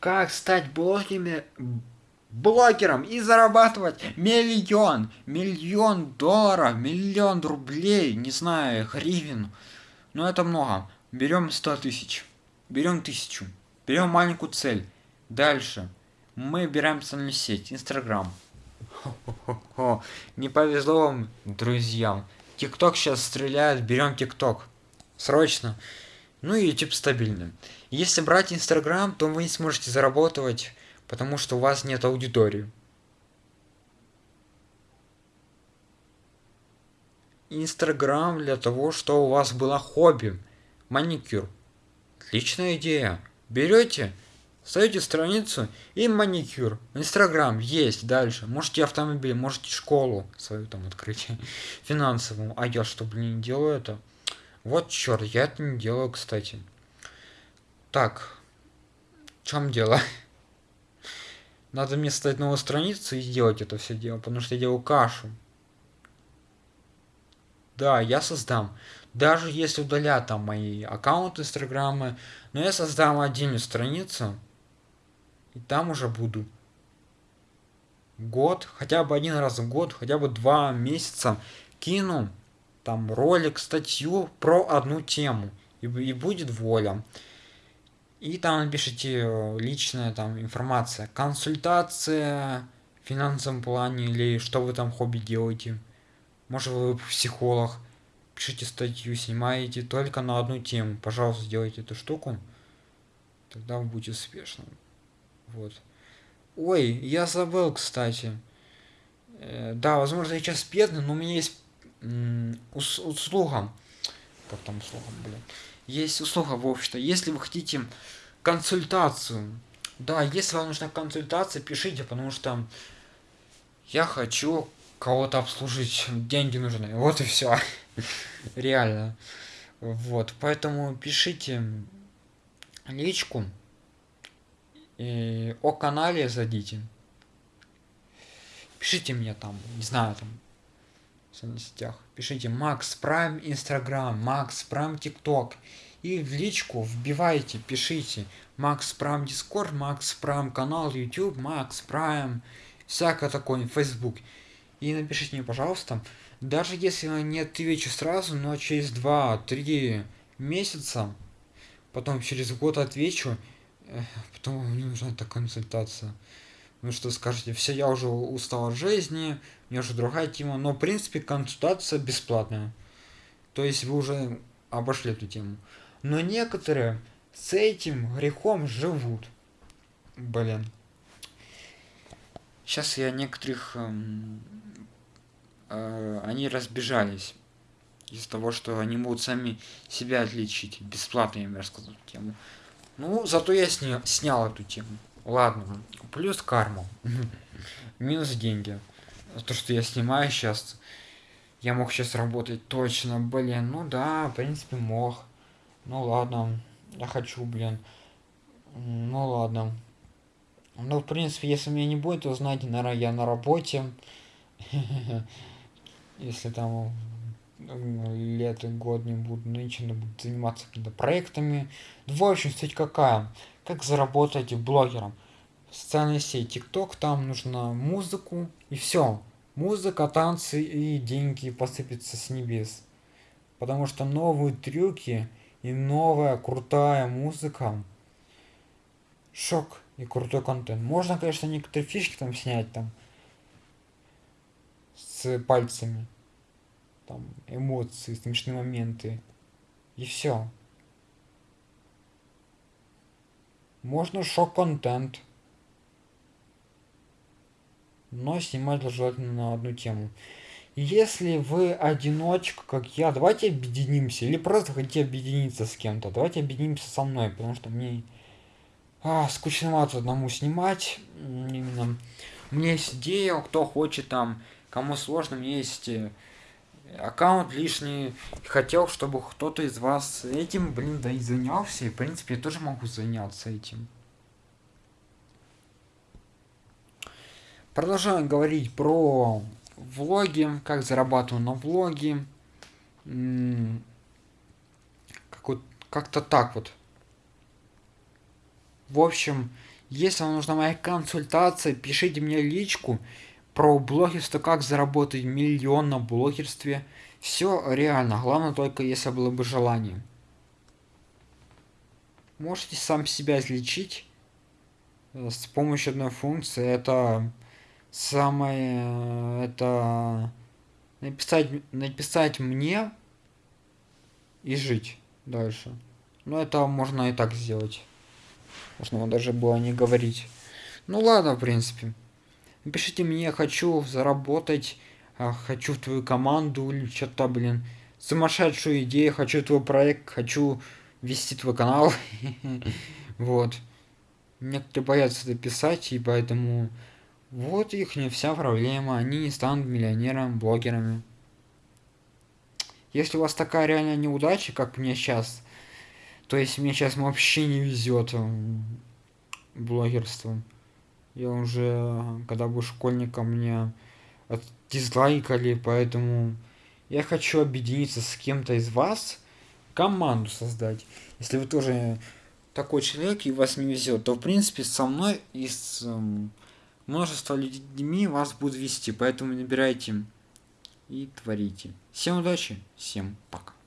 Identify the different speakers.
Speaker 1: как стать блогерами, блогером и зарабатывать миллион, миллион долларов, миллион рублей, не знаю, гривен. Но это много. Берем 100 тысяч, берем тысячу, берем маленькую цель. Дальше мы берем социальную сеть, Инстаграм. Не повезло вам, друзьям. ТикТок сейчас стреляет, берем ТикТок. Срочно. Ну и YouTube стабильный. Если брать Инстаграм, то вы не сможете заработать, потому что у вас нет аудитории. Инстаграм для того, что у вас было хобби. Маникюр. Отличная идея. Берете, ставите страницу и маникюр. Инстаграм есть дальше. Можете автомобиль, можете школу свою там открыть. Финансовую. А я что, блин, делаю это? Вот черт, я это не делаю, кстати. Так. В чем дело? Надо мне создать новую страницу и сделать это все дело, потому что я делаю кашу. Да, я создам. Даже если удалят там мои аккаунты инстаграмы, но я создам отдельную страницу, и там уже буду год, хотя бы один раз в год, хотя бы два месяца кину там ролик, статью про одну тему. И, и будет воля. И там напишите э, личная там информация. Консультация в финансовом плане или что вы там хобби делаете. Может вы психолог. Пишите статью, снимаете только на одну тему. Пожалуйста, сделайте эту штуку. Тогда вы будете успешным. Вот. Ой, я забыл, кстати. Э, да, возможно, я сейчас бедный, но у меня есть услуга. Как там услуга, блин? Есть услуга в обществе. Если вы хотите консультацию, да, если вам нужна консультация, пишите, потому что я хочу кого-то обслужить, деньги нужны. Вот и все. Реально. Вот, поэтому пишите личку и о канале зайдите. Пишите мне там, не знаю, там, в соцсетях. Пишите Макс Прайм Инстаграм, Макс Прайм ТикТок. И в личку вбивайте, пишите Макс Прайм Дискорд, Макс Прайм канал YouTube, Макс Прайм, всякое такое, Facebook. И напишите мне, пожалуйста, даже если я не отвечу сразу, но через 2-3 месяца, потом через год отвечу, потом мне нужна эта консультация. Ну что скажете, все, я уже устал от жизни, у меня уже другая тема, но в принципе консультация бесплатная. То есть вы уже обошли эту тему. Но некоторые с этим грехом живут. Блин. Сейчас я некоторых... Эм, э, они разбежались. Из-за того, что они могут сами себя отличить. Бесплатно им рассказать тему. Ну, зато я сня снял эту тему. Ладно. Плюс карма. Минус деньги. То, что я снимаю сейчас. Я мог сейчас работать точно, блин. Ну да, в принципе, мог. Ну ладно. Я хочу, блин. Ну ладно. Ну, в принципе, если меня не будет, то знаете, наверное, я на работе. Если там лет и год не буду, ничего не буду заниматься какими-то проектами. В общем, суть какая? Как заработать блогером? Социальная сеть ТикТок, там нужна музыку и все. Музыка, танцы и деньги посыпятся с небес. Потому что новые трюки и новая крутая музыка. Шок и крутой контент. Можно, конечно, некоторые фишки там снять там с пальцами. Там эмоции, смешные моменты. И все. Можно шок-контент. Но снимать желательно на одну тему. Если вы одиночка, как я, давайте объединимся. Или просто хотите объединиться с кем-то. Давайте объединимся со мной, потому что мне а, скучновато одному снимать. Именно. У меня есть идея, кто хочет там, кому сложно, меня есть э, аккаунт лишний. Хотел, чтобы кто-то из вас этим, блин, да и занялся. И, в принципе, я тоже могу заняться этим. Продолжаем говорить про влоги, как зарабатываю на влоги. Как вот, как-то так вот. В общем, Если вам нужна моя консультация, пишите мне личку про блогерство, как заработать миллион на блогерстве. Все реально, главное только если было бы желание. Можете сам себя излечить э, с помощью одной функции. Это самое... Это написать, написать мне и жить дальше. Но это можно и так сделать. Можно даже было не говорить. Ну ладно, в принципе. Напишите мне, хочу заработать, а, хочу в твою команду или что-то, блин. Сумасшедшую идею, хочу твой проект, хочу вести твой канал. Вот. Некоторые боятся это писать, и поэтому вот их не вся проблема. Они не станут миллионерами, блогерами. Если у вас такая реальная неудача, как мне сейчас, то есть мне сейчас вообще не везет блогерством. Я уже, когда был школьником, мне дизлайкали, поэтому я хочу объединиться с кем-то из вас, команду создать. Если вы тоже такой человек и вас не везет, то в принципе со мной и с эм, множество людьми вас будут вести, поэтому набирайте и творите. Всем удачи, всем пока.